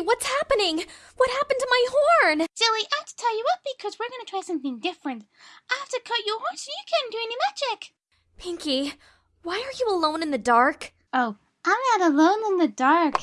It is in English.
what's happening? What happened to my horn? Silly, I have to tie you up because we're gonna try something different. I have to cut your horn so you can't do any magic. Pinky, why are you alone in the dark? Oh, I'm not alone in the dark.